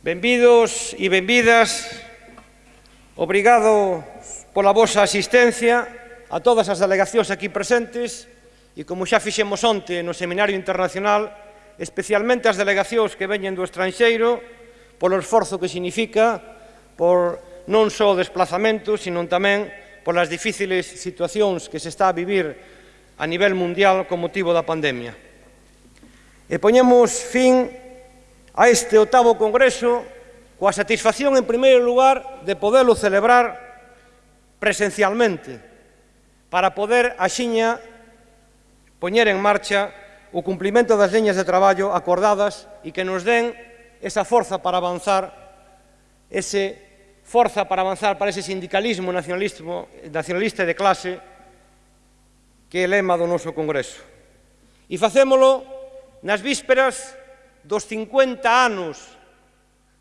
Benvidos e benvidas, obrigado pola vosa asistencia a todas as delegacións aquí presentes e como xa fixemos onte no Seminario Internacional, especialmente as delegacións que veñen do estranxeiro, polo esforzo que significa por non só o desplazamento, sino tamén polas difíciles situacións que se está a vivir a nivel mundial con motivo da pandemia. E poñemos fin a este octavo Congreso coa satisfacción, en primeiro lugar, de poderlo celebrar presencialmente para poder axiña poñer en marcha o cumplimento das liñas de traballo acordadas e que nos den esa forza para avanzar, ese forza para avanzar para ese sindicalismo nacionalismo, nacionalista de clase que é lema do noso Congreso. E facémolo nas vísperas dos 50 anos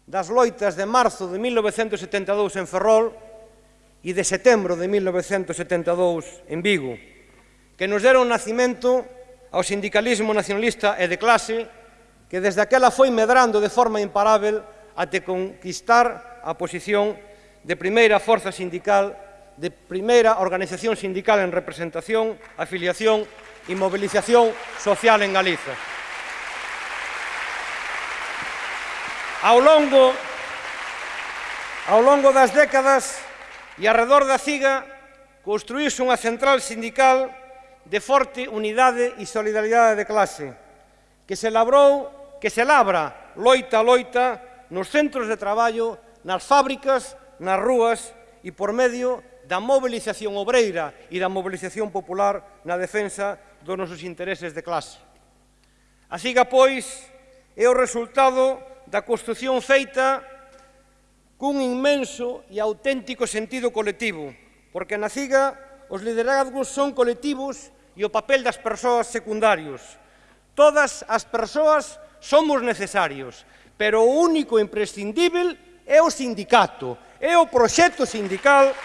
das loitas de marzo de 1972 en Ferrol e de setembro de 1972 en Vigo, que nos deron nacimento ao sindicalismo nacionalista e de clase que desde aquela foi medrando de forma imparável até conquistar a posición de primeira forza sindical, de primeira organización sindical en representación, afiliación e mobilización social en Galiza. Ao longo ao longo das décadas e arredor da CIGA construíse unha central sindical de forte unidade e solidaridade de clase que se labrou, que se labra loita a loita nos centros de traballo, nas fábricas, nas rúas e por medio da mobilización obreira e da mobilización popular na defensa dos nosos intereses de clase. A CIGA, pois, é o resultado da construción feita cun inmenso e auténtico sentido colectivo, porque na CIGA os liderazgos son colectivos e o papel das persoas secundarios. Todas as persoas somos necesarios, pero o único imprescindível é o sindicato, é o proxecto sindical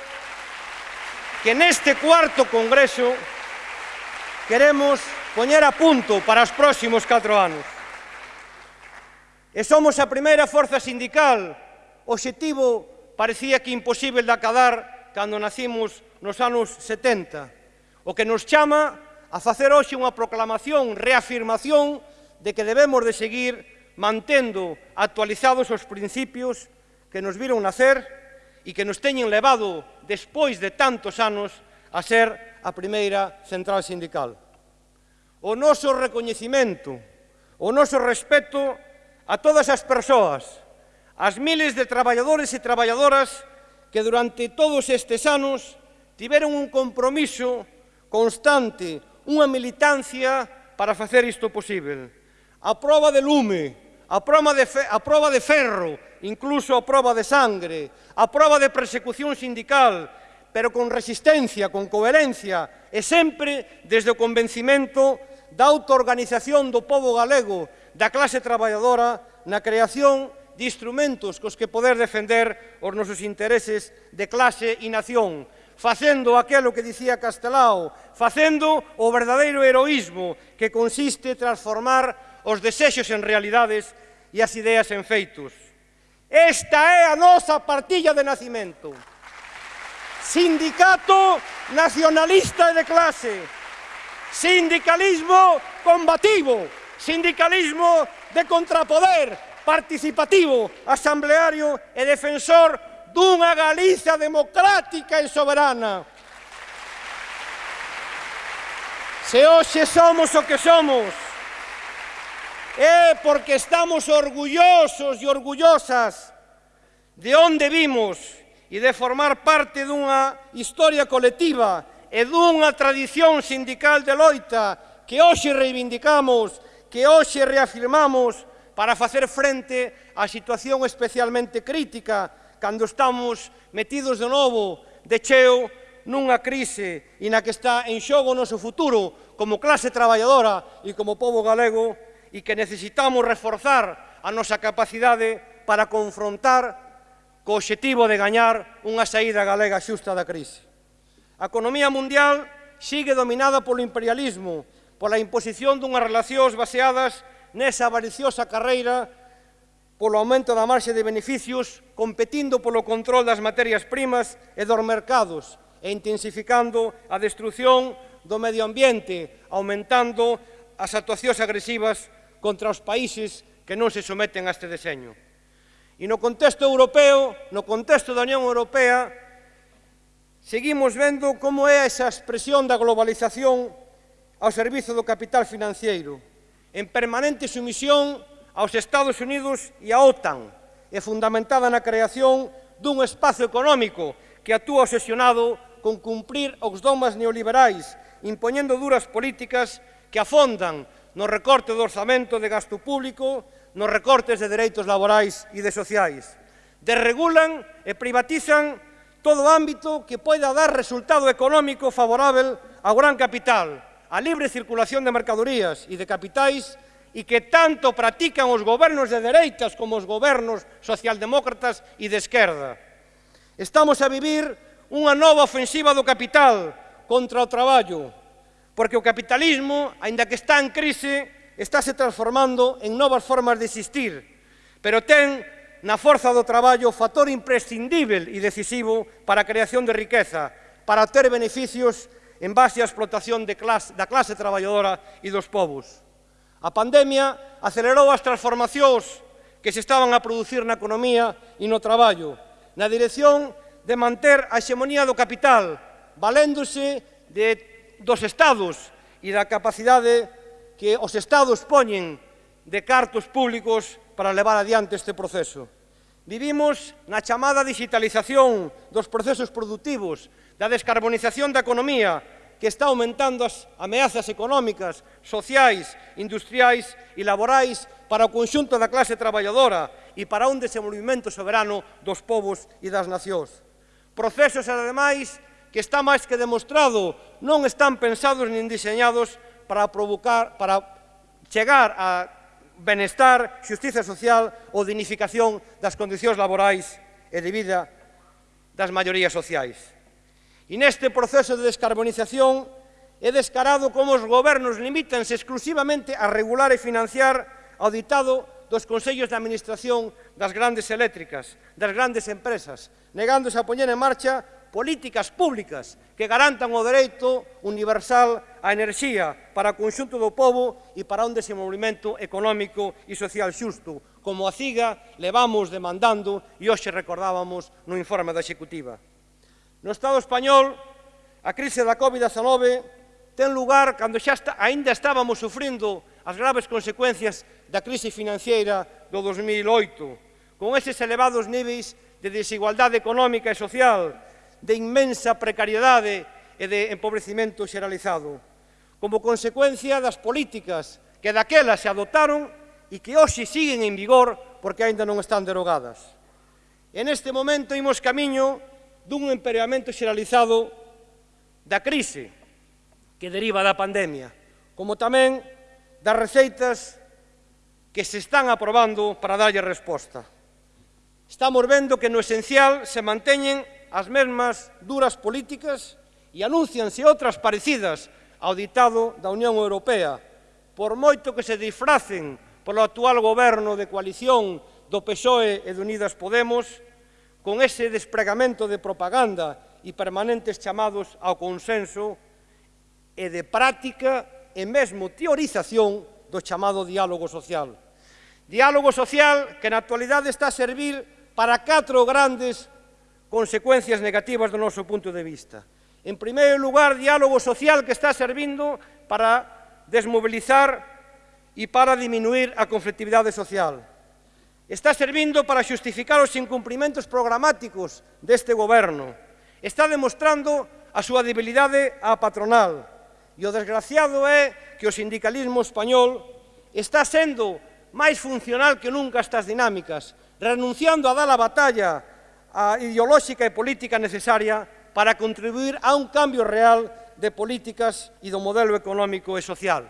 que neste cuarto congreso queremos poñer a punto para os próximos catro anos. E somos a primeira forza sindical, objetivo parecía que imposible de acadar cando nacimos nos anos 70, o que nos chama a facer hoxe unha proclamación, reafirmación de que debemos de seguir mantendo actualizados os principios que nos viron nacer e que nos teñen levado despois de tantos anos a ser a primeira central sindical. O noso recoñecimento, o noso respeto a todas as persoas, as miles de traballadores e traballadoras que durante todos estes anos tiveron un compromiso constante, unha militancia para facer isto posible. A prova de lume, a prova de, fe, a prova de ferro, incluso a prova de sangre, a prova de persecución sindical, pero con resistencia, con coherencia, e sempre desde o convencimento da autoorganización do povo galego da clase traballadora na creación de instrumentos cos que poder defender os nosos intereses de clase e nación, facendo aquelo que dicía Castelao, facendo o verdadeiro heroísmo que consiste transformar os desexos en realidades e as ideas en feitos. Esta é a nosa partilla de nacimento. Sindicato nacionalista de clase, sindicalismo combativo, sindicalismo de contrapoder, participativo, asambleario e defensor dunha Galicia democrática e soberana. Se hoxe somos o que somos, é porque estamos orgullosos e orgullosas de onde vimos e de formar parte dunha historia colectiva e dunha tradición sindical de loita que hoxe reivindicamos que hoxe reafirmamos para facer frente á situación especialmente crítica cando estamos metidos de novo de cheo nunha crise e na que está en xogo o noso futuro como clase traballadora e como povo galego e que necesitamos reforzar a nosa capacidade para confrontar co objetivo de gañar unha saída galega xusta da crise. A economía mundial sigue dominada polo imperialismo pola imposición dunhas relacións baseadas nesa avariciosa carreira polo aumento da marxe de beneficios, competindo polo control das materias primas e dos mercados e intensificando a destrucción do medio ambiente, aumentando as actuacións agresivas contra os países que non se someten a este deseño. E no contexto europeo, no contexto da Unión Europea, seguimos vendo como é esa expresión da globalización ao servizo do capital financiero, en permanente sumisión aos Estados Unidos e a OTAN, e fundamentada na creación dun espazo económico que actúa obsesionado con cumprir os domas neoliberais, impoñendo duras políticas que afondan no recorte do orzamento de gasto público, nos recortes de dereitos laborais e de sociais. Desregulan e privatizan todo ámbito que poida dar resultado económico favorável ao gran capital, a libre circulación de mercadorías e de capitais e que tanto practican os gobernos de dereitas como os gobernos socialdemócratas e de esquerda. Estamos a vivir unha nova ofensiva do capital contra o traballo, porque o capitalismo, aínda que está en crise, estáse transformando en novas formas de existir, pero ten na forza do traballo factor imprescindível e decisivo para a creación de riqueza, para ter beneficios en base á explotación de clase, da clase traballadora e dos povos. A pandemia acelerou as transformacións que se estaban a producir na economía e no traballo, na dirección de manter a hexemonía do capital, valéndose de, dos estados e da capacidade que os estados poñen de cartos públicos para levar adiante este proceso. Vivimos na chamada digitalización dos procesos productivos, da descarbonización da economía, que está aumentando as ameazas económicas, sociais, industriais e laborais para o conxunto da clase traballadora e para un desenvolvimento soberano dos povos e das nacións. Procesos, ademais, que está máis que demostrado, non están pensados nin diseñados para provocar, para chegar a benestar, xustiza social ou dignificación das condicións laborais e de vida das maiorías sociais. E neste proceso de descarbonización é descarado como os gobernos limítanse exclusivamente a regular e financiar ao ditado dos Consellos de Administración das grandes eléctricas, das grandes empresas, negándose a poñer en marcha políticas públicas que garantan o dereito universal á enerxía para o conxunto do povo e para un desenvolvimento económico e social xusto, como a CIGA levamos demandando e hoxe recordábamos no informe da Executiva. No Estado español, a crise da Covid-19 ten lugar cando xa está, ainda estábamos sufrindo as graves consecuencias da crise financiera do 2008, con eses elevados níveis de desigualdade económica e social, de inmensa precariedade e de empobrecimento xeralizado, como consecuencia das políticas que daquela se adotaron e que hoxe siguen en vigor porque aínda non están derogadas. En este momento imos camiño dun empeoramento xeralizado da crise que deriva da pandemia, como tamén das receitas que se están aprobando para darlle resposta. Estamos vendo que no esencial se manteñen as mesmas duras políticas e anuncianse outras parecidas ao ditado da Unión Europea, por moito que se disfracen polo actual goberno de coalición do PSOE e de Unidas Podemos, con ese despregamento de propaganda e permanentes chamados ao consenso e de práctica e mesmo teorización do chamado diálogo social. Diálogo social que na actualidade está a servir para catro grandes consecuencias negativas do noso punto de vista. En primeiro lugar, diálogo social que está servindo para desmobilizar e para diminuir a conflictividade social. Está servindo para xustificar os incumprimentos programáticos deste goberno. Está demostrando a súa debilidade á patronal. E o desgraciado é que o sindicalismo español está sendo máis funcional que nunca estas dinámicas, renunciando a dar a batalla a ideolóxica e política necesaria para contribuir a un cambio real de políticas e do modelo económico e social.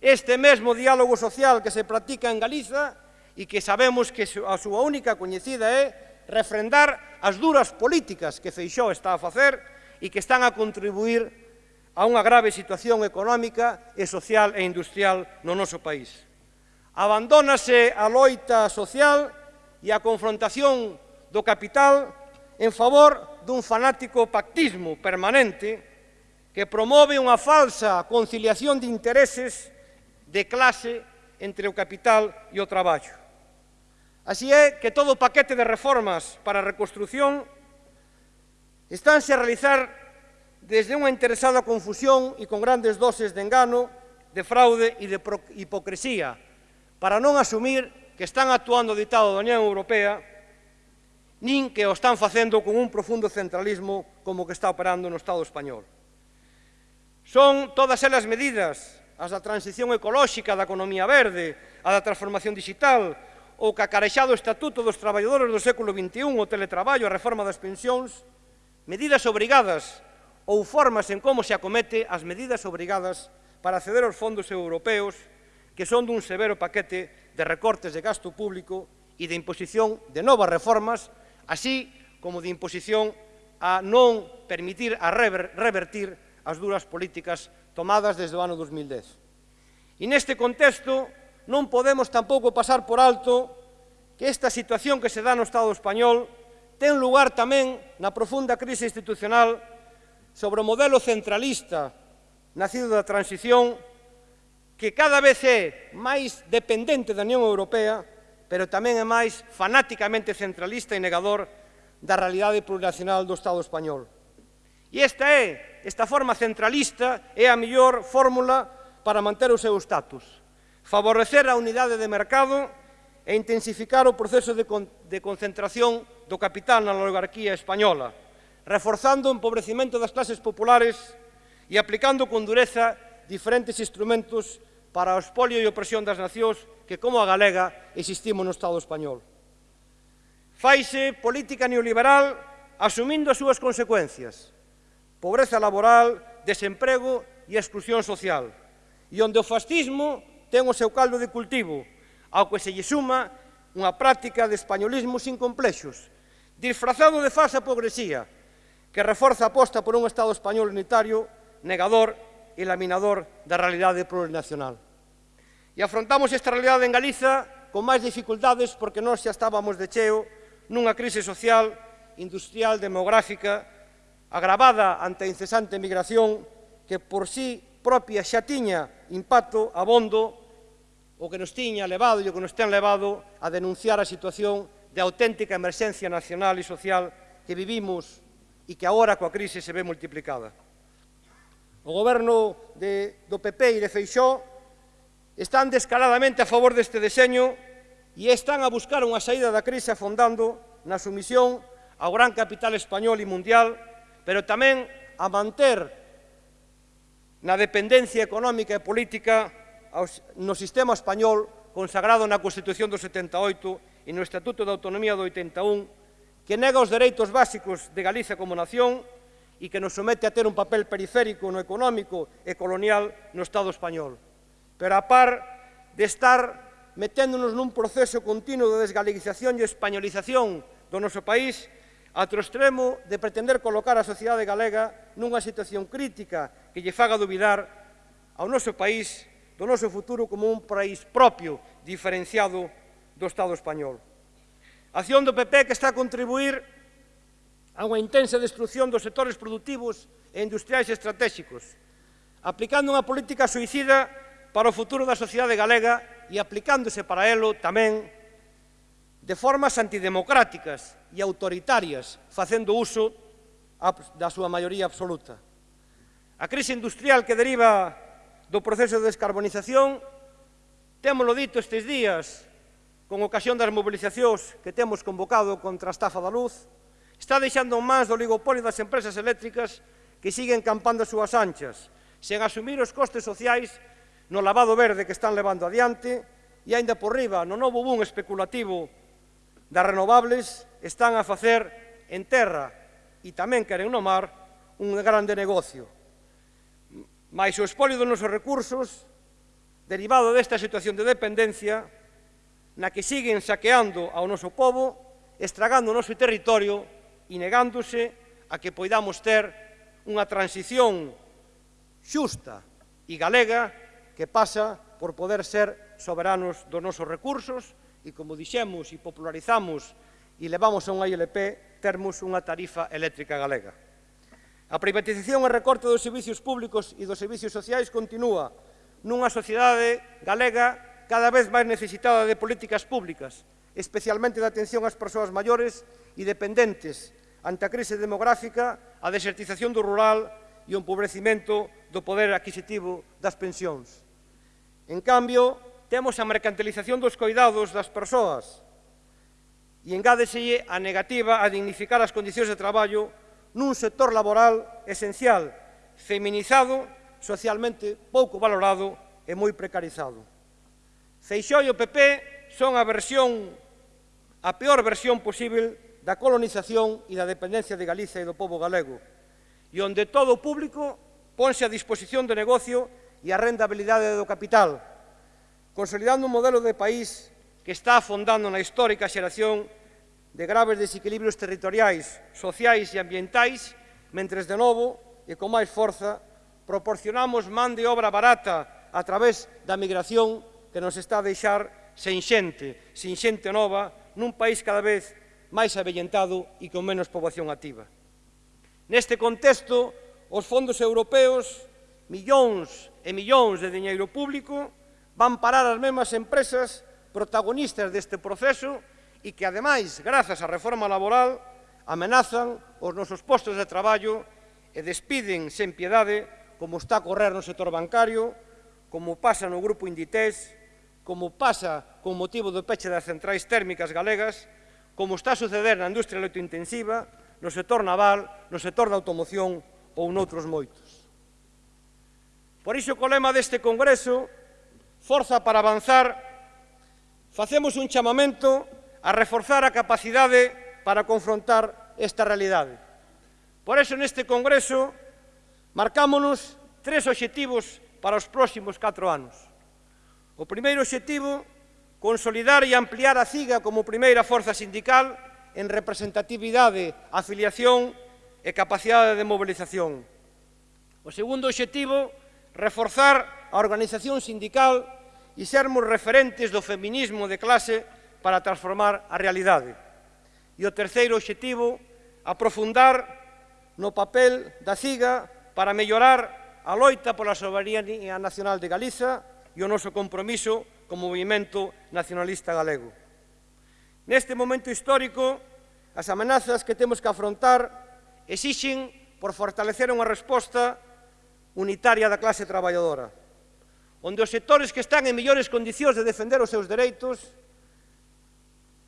Este mesmo diálogo social que se practica en Galiza e que sabemos que a súa única coñecida é refrendar as duras políticas que Feixó está a facer e que están a contribuir a unha grave situación económica e social e industrial no noso país. Abandónase a loita social e a confrontación do capital en favor dun fanático pactismo permanente que promove unha falsa conciliación de intereses de clase entre o capital e o traballo. Así é que todo o paquete de reformas para a reconstrucción estánse a realizar desde unha interesada confusión e con grandes doses de engano, de fraude e de hipocresía, para non asumir que están actuando o ditado da Unión Europea nin que o están facendo con un profundo centralismo como que está operando no Estado español. Son todas elas medidas as da transición ecolóxica da economía verde, a da transformación digital, o cacarexado Estatuto dos Traballadores do século XXI, o teletraballo, a reforma das pensións, medidas obrigadas ou formas en como se acomete as medidas obrigadas para acceder aos fondos europeos que son dun severo paquete de recortes de gasto público e de imposición de novas reformas, así como de imposición a non permitir a revertir as duras políticas tomadas desde o ano 2010. E neste contexto non podemos tampouco pasar por alto que esta situación que se dá no Estado español ten lugar tamén na profunda crise institucional sobre o modelo centralista nacido da transición que cada vez é máis dependente da Unión Europea, pero tamén é máis fanáticamente centralista e negador da realidade plurinacional do Estado español. E esta é, esta forma centralista é a mellor fórmula para manter o seu status, favorecer a unidade de mercado e intensificar o proceso de, con de concentración do capital na oligarquía española, reforzando o empobrecimento das clases populares e aplicando con dureza diferentes instrumentos para o espolio e opresión das nacións que, como a galega, existimos no Estado español. Faise política neoliberal asumindo as súas consecuencias, pobreza laboral, desemprego e exclusión social, e onde o fascismo ten o seu caldo de cultivo, ao que se lle suma unha práctica de españolismo sin complexos, disfrazado de falsa progresía, que reforza a aposta por un Estado español unitario, negador e laminador da realidade plurinacional. E afrontamos esta realidade en Galiza con máis dificultades porque nós xa estábamos de cheo nunha crise social, industrial, demográfica, agravada ante a incesante migración que por sí propia xa tiña impacto abondo o que nos tiña levado e o que nos ten levado a denunciar a situación de auténtica emerxencia nacional e social que vivimos e que agora coa crise se ve multiplicada. O goberno de, do PP e de Feixó están descaradamente a favor deste deseño e están a buscar unha saída da crise afondando na sumisión ao gran capital español e mundial pero tamén a manter na dependencia económica e política no sistema español consagrado na Constitución do 78 e no Estatuto de Autonomía do 81 que nega os dereitos básicos de Galicia como nación e que nos somete a ter un papel periférico no económico e colonial no Estado español. Pero a par de estar meténdonos nun proceso continuo de desgalicización e españolización do noso país, A extremo de pretender colocar a sociedade galega nunha situación crítica que lle faga duvidar ao noso país do noso futuro como un país propio, diferenciado do Estado español. A acción do PP que está a contribuir a unha intensa destrucción dos sectores productivos e industriais estratégicos, aplicando unha política suicida para o futuro da sociedade galega e aplicándose para elo tamén de formas antidemocráticas e autoritarias, facendo uso da súa maioría absoluta. A crise industrial que deriva do proceso de descarbonización, témolo dito estes días, con ocasión das mobilizacións que temos convocado contra a estafa da luz, está deixando máis do oligopolio das empresas eléctricas que siguen campando as súas anchas, sen asumir os costes sociais no lavado verde que están levando adiante e aínda por riba no novo boom especulativo das renovables están a facer en terra e tamén queren no mar un grande negocio. Mais o espolio dos nosos recursos, derivado desta situación de dependencia, na que siguen saqueando ao noso povo, estragando o noso territorio e negándose a que poidamos ter unha transición xusta e galega que pasa por poder ser soberanos dos nosos recursos e, como dixemos, e popularizamos e levamos a unha ILP, termos unha tarifa eléctrica galega. A privatización e recorte dos servicios públicos e dos servicios sociais continúa nunha sociedade galega cada vez máis necesitada de políticas públicas, especialmente de atención ás persoas maiores e dependentes ante a crise demográfica, a desertización do rural e o empobrecimento do poder adquisitivo das pensións. En cambio, temos a mercantilización dos coidados das persoas. E engádeselle a negativa a dignificar as condicións de traballo nun sector laboral esencial, feminizado, socialmente pouco valorado e moi precarizado. Feixó e o PP son a versión a peor versión posible da colonización e da dependencia de Galicia e do povo galego, e onde todo o público ponse a disposición do negocio e a rendabilidade do capital, consolidando un modelo de país que está afondando na histórica xeración de graves desequilibrios territoriais, sociais e ambientais, mentres de novo e con máis forza proporcionamos man de obra barata a través da migración que nos está a deixar sen xente, sen xente nova, nun país cada vez máis avellentado e con menos poboación activa. Neste contexto, os fondos europeos, millóns e millóns de diñeiro público, van parar as mesmas empresas protagonistas deste proceso e que, ademais, grazas á reforma laboral, amenazan os nosos postos de traballo e despiden sen piedade como está a correr no sector bancario, como pasa no grupo Inditex, como pasa con motivo do peche das centrais térmicas galegas, como está a suceder na industria electrointensiva, no sector naval, no sector da automoción ou noutros moitos. Por iso, o lema deste Congreso Forza para avanzar, facemos un chamamento a reforzar a capacidade para confrontar esta realidade. Por eso, neste Congreso, marcámonos tres objetivos para os próximos catro anos. O primeiro objetivo, consolidar e ampliar a CIGA como primeira forza sindical en representatividade, afiliación e capacidade de mobilización. O segundo objetivo, reforzar a organización sindical e sermos referentes do feminismo de clase para transformar a realidade. E o terceiro objetivo, aprofundar no papel da CIGA para mellorar a loita pola soberanía nacional de Galiza e o noso compromiso como movimento nacionalista galego. Neste momento histórico, as amenazas que temos que afrontar exixen por fortalecer unha resposta unitaria da clase traballadora onde os sectores que están en millores condicións de defender os seus dereitos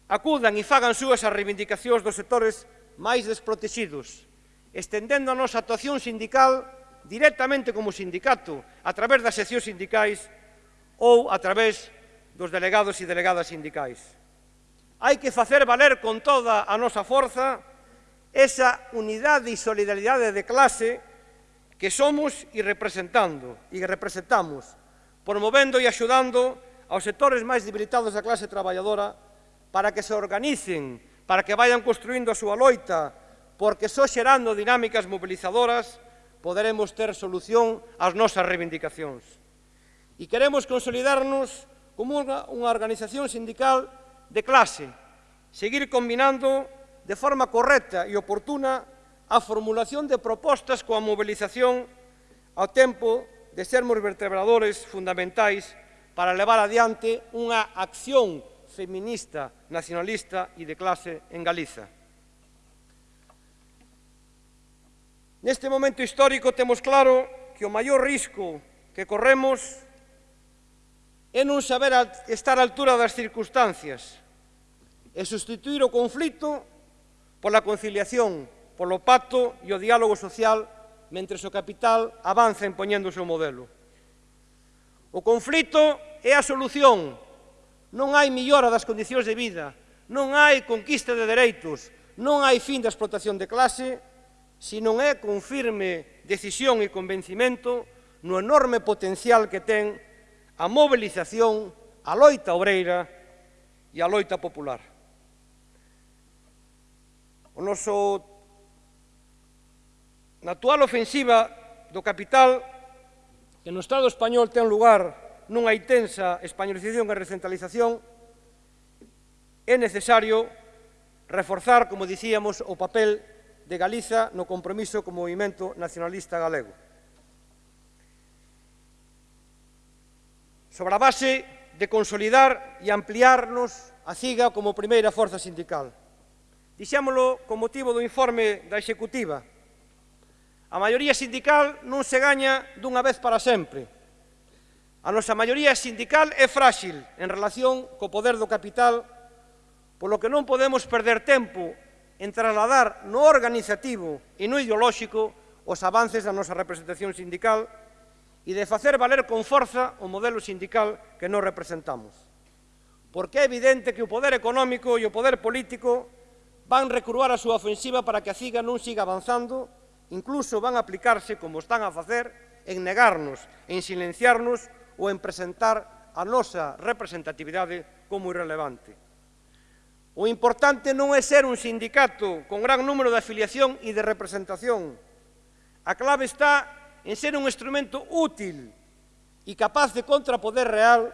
acudan e fagan súas as reivindicacións dos sectores máis desprotegidos, estendendo a nosa actuación sindical directamente como sindicato, a través das seccións sindicais ou a través dos delegados e delegadas sindicais. Hai que facer valer con toda a nosa forza esa unidade e solidaridade de clase que somos e representando e representamos, promovendo e axudando aos sectores máis debilitados da clase traballadora para que se organicen, para que vayan construindo a súa loita, porque só xerando dinámicas mobilizadoras poderemos ter solución ás nosas reivindicacións. E queremos consolidarnos como unha, unha organización sindical de clase, seguir combinando de forma correcta e oportuna a formulación de propostas coa mobilización ao tempo de sermos vertebradores fundamentais para levar adiante unha acción feminista, nacionalista e de clase en Galiza. Neste momento histórico temos claro que o maior risco que corremos é non saber estar á altura das circunstancias e sustituir o conflito pola conciliación, polo pacto e o diálogo social mentres o capital avanza impoñendo o seu modelo. O conflito é a solución. Non hai millora das condicións de vida, non hai conquista de dereitos, non hai fin da explotación de clase, se non é con firme decisión e convencimento no enorme potencial que ten a mobilización, a loita obreira e a loita popular. O noso Na actual ofensiva do capital, que no Estado español ten lugar nunha intensa españolización e recentralización, é necesario reforzar, como dicíamos, o papel de Galiza no compromiso co movimento nacionalista galego. Sobre a base de consolidar e ampliarnos a CIGA como primeira forza sindical. Dixémolo con motivo do informe da Executiva, A maioría sindical non se gaña dunha vez para sempre. A nosa maioría sindical é frágil en relación co poder do capital, polo que non podemos perder tempo en trasladar no organizativo e no ideolóxico os avances da nosa representación sindical e de facer valer con forza o modelo sindical que nos representamos. Porque é evidente que o poder económico e o poder político van recruar a súa ofensiva para que a CIGA non siga avanzando incluso van a aplicarse, como están a facer, en negarnos, en silenciarnos ou en presentar a nosa representatividade como irrelevante. O importante non é ser un sindicato con gran número de afiliación e de representación. A clave está en ser un instrumento útil e capaz de contrapoder real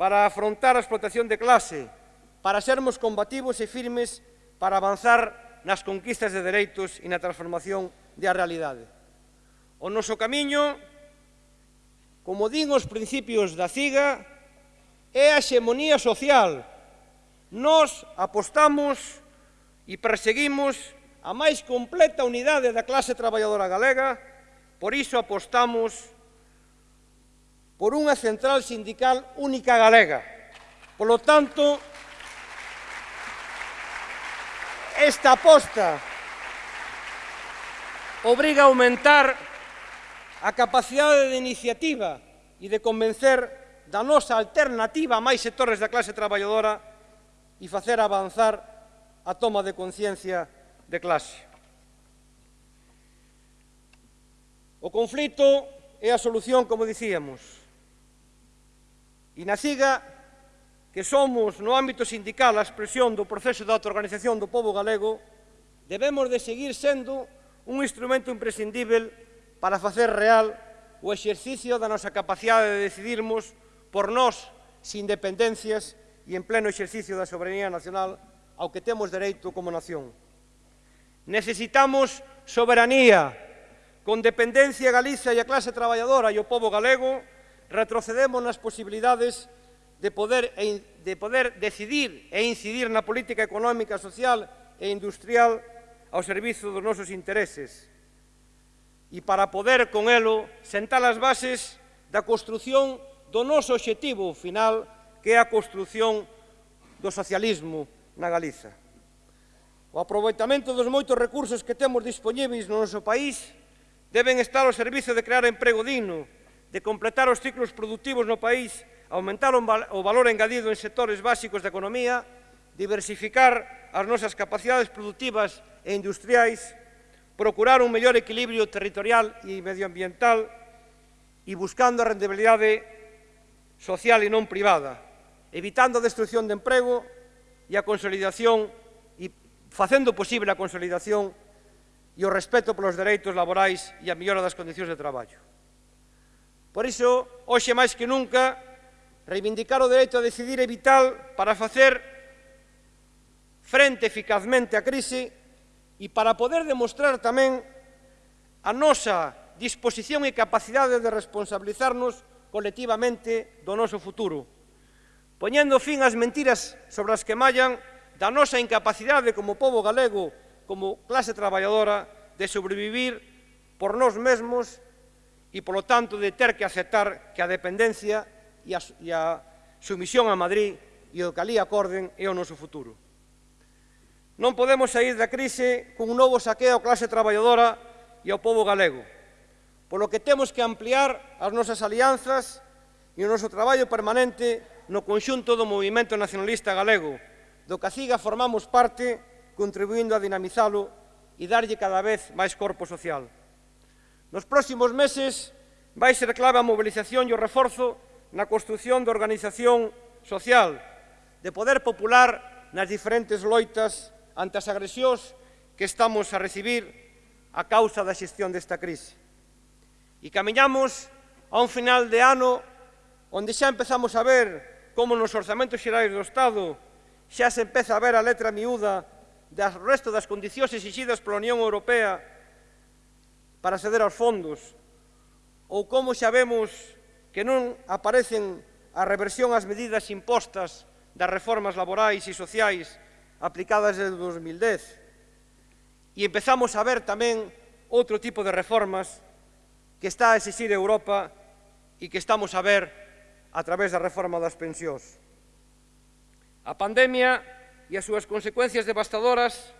para afrontar a explotación de clase, para sermos combativos e firmes, para avanzar nas conquistas de dereitos e na transformación da realidade. O noso camiño, como din os principios da CIGA, é a xemonía social. Nos apostamos e perseguimos a máis completa unidade da clase traballadora galega, por iso apostamos por unha central sindical única galega. Por lo tanto, esta aposta obriga a aumentar a capacidade de iniciativa e de convencer da nosa alternativa a máis sectores da clase traballadora e facer avanzar a toma de conciencia de clase. O conflito é a solución, como dicíamos, e na siga que somos no ámbito sindical a expresión do proceso de autoorganización do povo galego, debemos de seguir sendo un instrumento imprescindível para facer real o exercicio da nosa capacidade de decidirmos por nós sin dependencias e en pleno exercicio da soberanía nacional ao que temos dereito como nación. Necesitamos soberanía, con dependencia a Galicia e a clase traballadora e o povo galego, retrocedemos nas posibilidades de de poder, de poder decidir e incidir na política económica, social e industrial ao servizo dos nosos intereses e para poder con elo sentar as bases da construción do noso objetivo final que é a construción do socialismo na Galiza. O aproveitamento dos moitos recursos que temos dispoñíveis no noso país deben estar ao servizo de crear emprego digno, de completar os ciclos productivos no país aumentar o valor engadido en sectores básicos da economía, diversificar as nosas capacidades productivas e industriais, procurar un mellor equilibrio territorial e medioambiental e buscando a rendibilidade social e non privada, evitando a destrucción de emprego e a consolidación e facendo posible a consolidación e o respeto polos dereitos laborais e a mellora das condicións de traballo. Por iso, hoxe máis que nunca, Reivindicar o dereito a decidir é vital para facer frente eficazmente á crise e para poder demostrar tamén a nosa disposición e capacidade de responsabilizarnos colectivamente do noso futuro, poñendo fin ás mentiras sobre as que mallan da nosa incapacidade como povo galego, como clase traballadora, de sobrevivir por nós mesmos e, polo tanto, de ter que aceptar que a dependencia e a, e a sumisión a Madrid e o que ali acorden é o noso futuro. Non podemos sair da crise cun novo saqueo á clase traballadora e ao povo galego, polo que temos que ampliar as nosas alianzas e o noso traballo permanente no conxunto do movimento nacionalista galego, do que a CIGA formamos parte, contribuindo a dinamizalo e darlle cada vez máis corpo social. Nos próximos meses vai ser clave a mobilización e o reforzo na construción de organización social, de poder popular nas diferentes loitas ante as agresións que estamos a recibir a causa da xestión desta crise. E camiñamos a un final de ano onde xa empezamos a ver como nos orzamentos xerais do Estado xa se empeza a ver a letra miúda das resto das condicións exigidas pola Unión Europea para acceder aos fondos ou como xa vemos que non aparecen a reversión ás medidas impostas das reformas laborais e sociais aplicadas desde 2010. E empezamos a ver tamén outro tipo de reformas que está a exigir Europa e que estamos a ver a través da reforma das pensións. A pandemia e as súas consecuencias devastadoras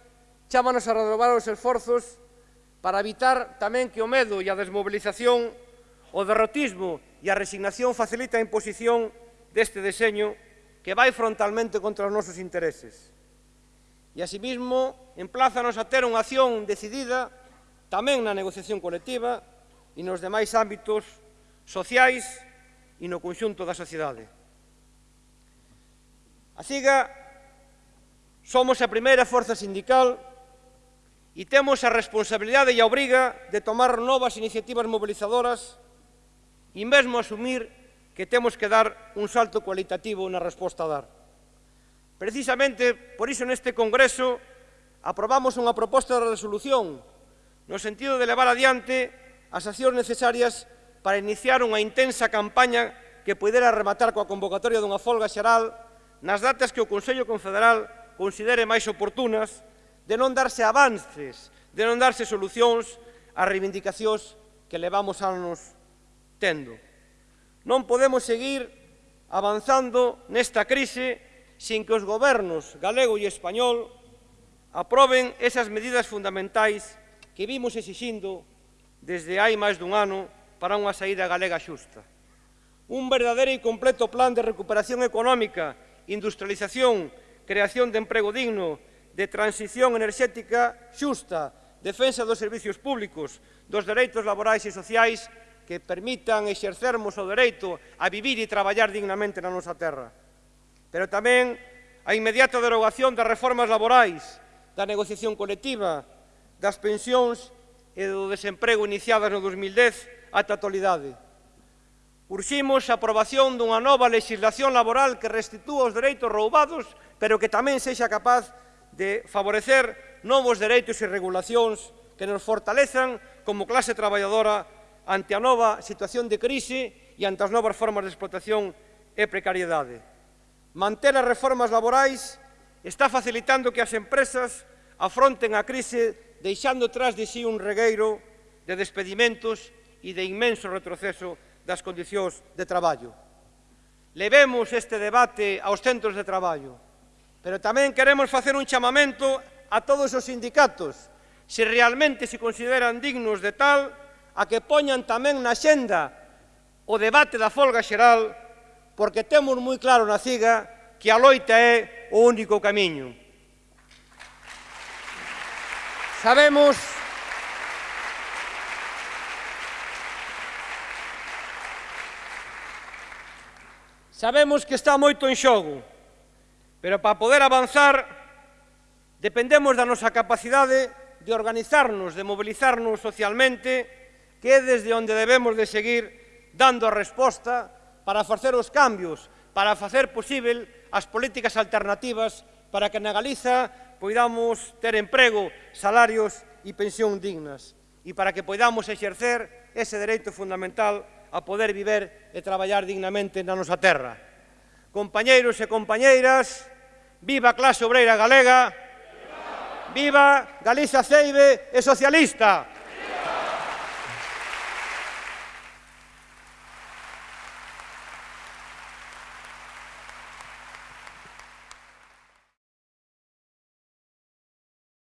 chámanos a renovar os esforzos para evitar tamén que o medo e a desmobilización O derrotismo e a resignación facilita a imposición deste deseño que vai frontalmente contra os nosos intereses. E, asimismo, emplázanos a ter unha acción decidida tamén na negociación colectiva e nos demais ámbitos sociais e no conxunto da sociedade. A CIGA somos a primeira forza sindical e temos a responsabilidade e a obriga de tomar novas iniciativas mobilizadoras e mesmo asumir que temos que dar un salto cualitativo na resposta a dar. Precisamente por iso neste Congreso aprobamos unha proposta de resolución no sentido de levar adiante as accións necesarias para iniciar unha intensa campaña que pudera rematar coa convocatoria dunha folga xeral nas datas que o Consello Confederal considere máis oportunas de non darse avances, de non darse solucións ás reivindicacións que levamos anos tendo. Non podemos seguir avanzando nesta crise sin que os gobernos galego e español aproben esas medidas fundamentais que vimos exixindo desde hai máis dun ano para unha saída galega xusta. Un verdadeiro e completo plan de recuperación económica, industrialización, creación de emprego digno, de transición enerxética xusta, defensa dos servicios públicos, dos dereitos laborais e sociais que permitan exercermos o dereito a vivir e traballar dignamente na nosa terra. Pero tamén a inmediata derogación das reformas laborais, da negociación colectiva, das pensións e do desemprego iniciadas no 2010 ata a actualidade. Urximos a aprobación dunha nova legislación laboral que restitúa os dereitos roubados, pero que tamén sexa capaz de favorecer novos dereitos e regulacións que nos fortalezan como clase traballadora ante a nova situación de crise e ante as novas formas de explotación e precariedade. Manter as reformas laborais está facilitando que as empresas afronten a crise deixando tras de si un regueiro de despedimentos e de inmenso retroceso das condicións de traballo. Levemos este debate aos centros de traballo, pero tamén queremos facer un chamamento a todos os sindicatos, se realmente se consideran dignos de tal, a que poñan tamén na xenda o debate da folga xeral, porque temos moi claro na CIGA que a loita é o único camiño. Sabemos Sabemos que está moito en xogo, pero para poder avanzar dependemos da nosa capacidade de organizarnos, de mobilizarnos socialmente que é desde onde debemos de seguir dando a resposta para facer os cambios, para facer posible as políticas alternativas para que na Galiza poidamos ter emprego, salarios e pensión dignas e para que poidamos exercer ese dereito fundamental a poder viver e traballar dignamente na nosa terra. Compañeiros e compañeiras, viva a clase obreira galega, viva Galiza Ceibe e socialista!